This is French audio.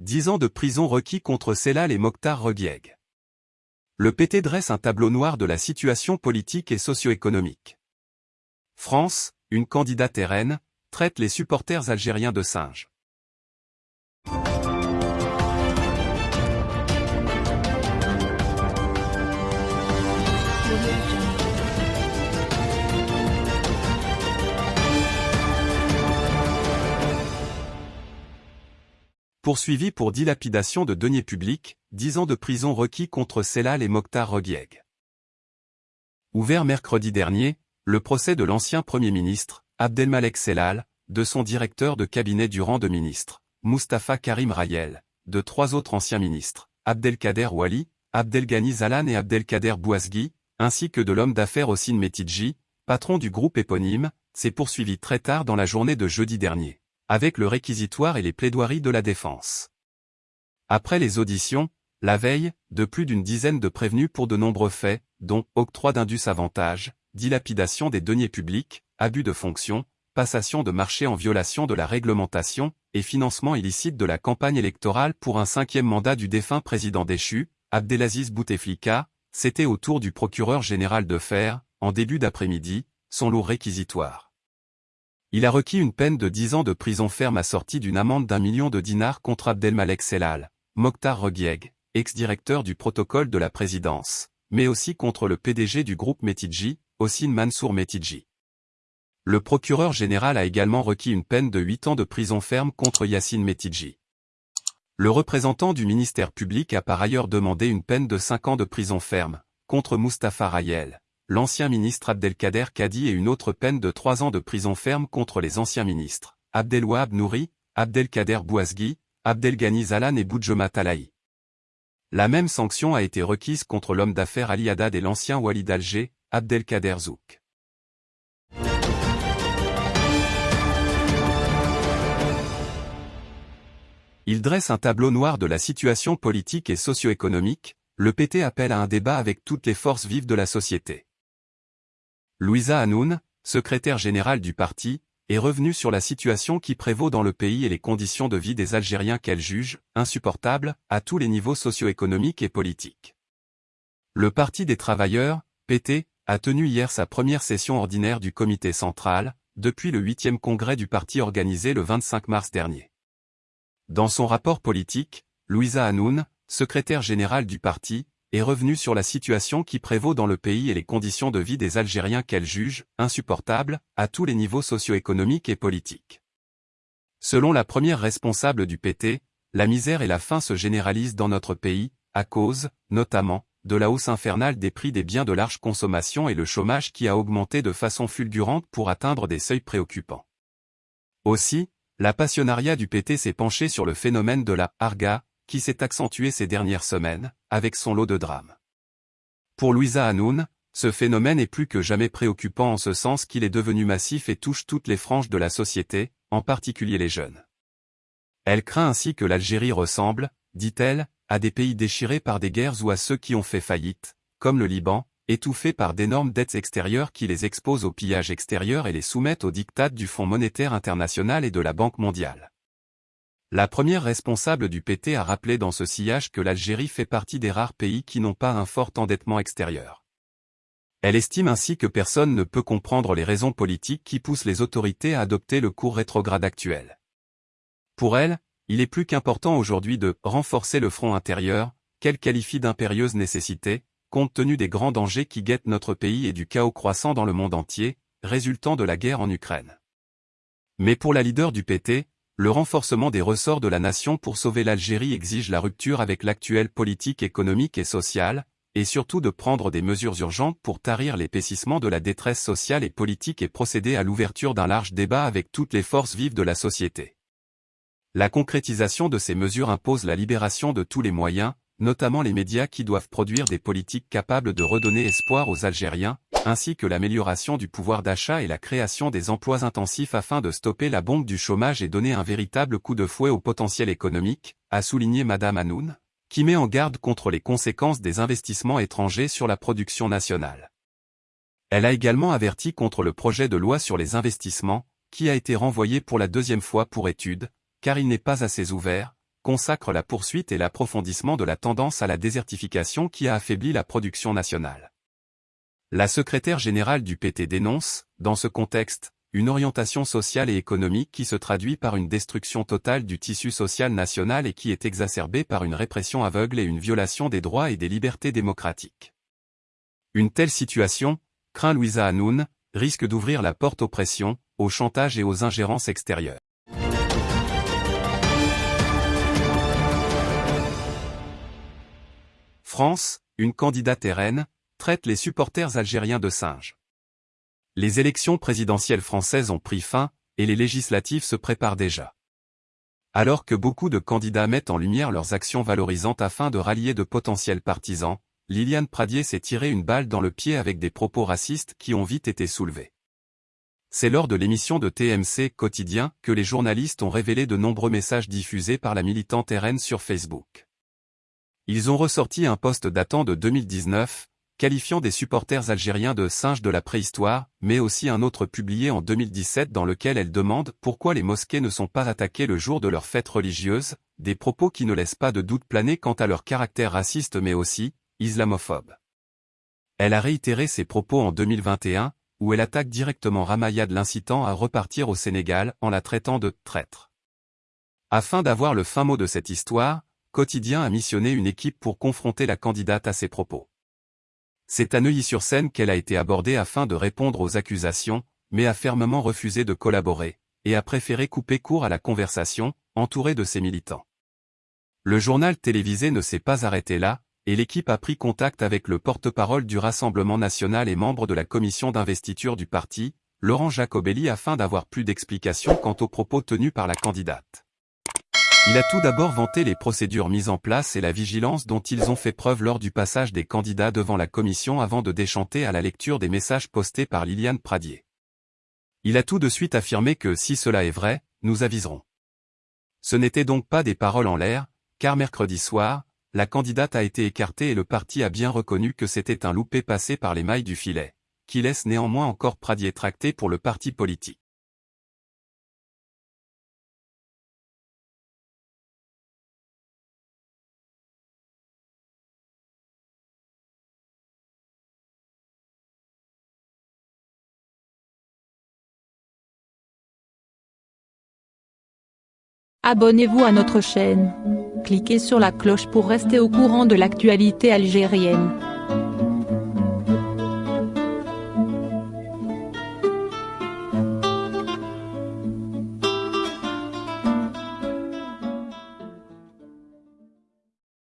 10 ans de prison requis contre Selal et Mokhtar Reguieg. Le PT dresse un tableau noir de la situation politique et socio-économique. France, une candidate RN, traite les supporters algériens de singes. Poursuivi pour dilapidation de deniers publics, 10 ans de prison requis contre Selal et Mokhtar Reguieg. Ouvert mercredi dernier, le procès de l'ancien Premier ministre, Abdelmalek Selal, de son directeur de cabinet du rang de ministre, Mustafa Karim Rayel, de trois autres anciens ministres, Abdelkader Wali, Abdelghani Zalan et Abdelkader Bouazgui, ainsi que de l'homme d'affaires Ossine Metidji, patron du groupe éponyme, s'est poursuivi très tard dans la journée de jeudi dernier avec le réquisitoire et les plaidoiries de la défense. Après les auditions, la veille, de plus d'une dizaine de prévenus pour de nombreux faits, dont octroi d'indus avantages, dilapidation des deniers publics, abus de fonction, passation de marché en violation de la réglementation, et financement illicite de la campagne électorale pour un cinquième mandat du défunt président déchu, Abdelaziz Bouteflika, c'était au tour du procureur général de faire, en début d'après-midi, son lourd réquisitoire. Il a requis une peine de 10 ans de prison ferme assortie d'une amende d'un million de dinars contre Abdelmalek Selal, Mokhtar Reguieg, ex-directeur du protocole de la présidence, mais aussi contre le PDG du groupe Metidji, Ossine Mansour Metidji. Le procureur général a également requis une peine de 8 ans de prison ferme contre Yassine Metidji. Le représentant du ministère public a par ailleurs demandé une peine de 5 ans de prison ferme, contre Mustafa Rayel, l'ancien ministre Abdelkader Kadi et une autre peine de trois ans de prison ferme contre les anciens ministres, Abdelwahab Nouri, Abdelkader Bouazgui, Abdelghani Zalan et Boudjoma Talahi. La même sanction a été requise contre l'homme d'affaires Ali Haddad et l'ancien Walid d'Alger, Abdelkader Zouk. Il dresse un tableau noir de la situation politique et socio-économique, le PT appelle à un débat avec toutes les forces vives de la société. Louisa Hanoun, secrétaire générale du parti, est revenue sur la situation qui prévaut dans le pays et les conditions de vie des Algériens qu'elle juge insupportables à tous les niveaux socio-économiques et politiques. Le Parti des travailleurs, PT, a tenu hier sa première session ordinaire du comité central, depuis le 8e congrès du parti organisé le 25 mars dernier. Dans son rapport politique, Louisa Hanoun, secrétaire générale du parti, est revenue sur la situation qui prévaut dans le pays et les conditions de vie des Algériens qu'elle juge insupportables à tous les niveaux socio-économiques et politiques. Selon la première responsable du PT, la misère et la faim se généralisent dans notre pays, à cause, notamment, de la hausse infernale des prix des biens de large consommation et le chômage qui a augmenté de façon fulgurante pour atteindre des seuils préoccupants. Aussi, la passionnariat du PT s'est penché sur le phénomène de la harga, qui s'est accentué ces dernières semaines, avec son lot de drames. Pour Louisa Hanoun, ce phénomène est plus que jamais préoccupant en ce sens qu'il est devenu massif et touche toutes les franges de la société, en particulier les jeunes. Elle craint ainsi que l'Algérie ressemble, dit-elle, à des pays déchirés par des guerres ou à ceux qui ont fait faillite, comme le Liban, étouffés par d'énormes dettes extérieures qui les exposent au pillage extérieur et les soumettent aux dictats du Fonds monétaire international et de la Banque mondiale. La première responsable du PT a rappelé dans ce sillage que l'Algérie fait partie des rares pays qui n'ont pas un fort endettement extérieur. Elle estime ainsi que personne ne peut comprendre les raisons politiques qui poussent les autorités à adopter le cours rétrograde actuel. Pour elle, il est plus qu'important aujourd'hui de renforcer le front intérieur, qu'elle qualifie d'impérieuse nécessité, compte tenu des grands dangers qui guettent notre pays et du chaos croissant dans le monde entier, résultant de la guerre en Ukraine. Mais pour la leader du PT, le renforcement des ressorts de la nation pour sauver l'Algérie exige la rupture avec l'actuelle politique économique et sociale, et surtout de prendre des mesures urgentes pour tarir l'épaississement de la détresse sociale et politique et procéder à l'ouverture d'un large débat avec toutes les forces vives de la société. La concrétisation de ces mesures impose la libération de tous les moyens, notamment les médias qui doivent produire des politiques capables de redonner espoir aux Algériens, ainsi que l'amélioration du pouvoir d'achat et la création des emplois intensifs afin de stopper la bombe du chômage et donner un véritable coup de fouet au potentiel économique, a souligné Madame Hanoun, qui met en garde contre les conséquences des investissements étrangers sur la production nationale. Elle a également averti contre le projet de loi sur les investissements, qui a été renvoyé pour la deuxième fois pour étude, car il n'est pas assez ouvert, consacre la poursuite et l'approfondissement de la tendance à la désertification qui a affaibli la production nationale. La secrétaire générale du PT dénonce, dans ce contexte, une orientation sociale et économique qui se traduit par une destruction totale du tissu social national et qui est exacerbée par une répression aveugle et une violation des droits et des libertés démocratiques. Une telle situation, craint Louisa Hanoun, risque d'ouvrir la porte aux pressions, au chantage et aux ingérences extérieures. France, une candidate RN, traite les supporters algériens de singes. Les élections présidentielles françaises ont pris fin, et les législatives se préparent déjà. Alors que beaucoup de candidats mettent en lumière leurs actions valorisantes afin de rallier de potentiels partisans, Liliane Pradier s'est tiré une balle dans le pied avec des propos racistes qui ont vite été soulevés. C'est lors de l'émission de TMC Quotidien que les journalistes ont révélé de nombreux messages diffusés par la militante RN sur Facebook. Ils ont ressorti un post datant de 2019, qualifiant des supporters algériens de singes de la préhistoire, mais aussi un autre publié en 2017 dans lequel elle demande pourquoi les mosquées ne sont pas attaquées le jour de leur fête religieuse, des propos qui ne laissent pas de doute planer quant à leur caractère raciste mais aussi, islamophobe. Elle a réitéré ses propos en 2021, où elle attaque directement Ramayad l'incitant à repartir au Sénégal en la traitant de traître. Afin d'avoir le fin mot de cette histoire, Quotidien a missionné une équipe pour confronter la candidate à ses propos. C'est à Neuilly-sur-Seine qu'elle a été abordée afin de répondre aux accusations, mais a fermement refusé de collaborer, et a préféré couper court à la conversation, entourée de ses militants. Le journal télévisé ne s'est pas arrêté là, et l'équipe a pris contact avec le porte-parole du Rassemblement national et membre de la commission d'investiture du parti, Laurent Jacobelli afin d'avoir plus d'explications quant aux propos tenus par la candidate. Il a tout d'abord vanté les procédures mises en place et la vigilance dont ils ont fait preuve lors du passage des candidats devant la commission avant de déchanter à la lecture des messages postés par Liliane Pradier. Il a tout de suite affirmé que si cela est vrai, nous aviserons. Ce n'était donc pas des paroles en l'air, car mercredi soir, la candidate a été écartée et le parti a bien reconnu que c'était un loupé passé par les mailles du filet, qui laisse néanmoins encore Pradier tracté pour le parti politique. Abonnez-vous à notre chaîne. Cliquez sur la cloche pour rester au courant de l'actualité algérienne.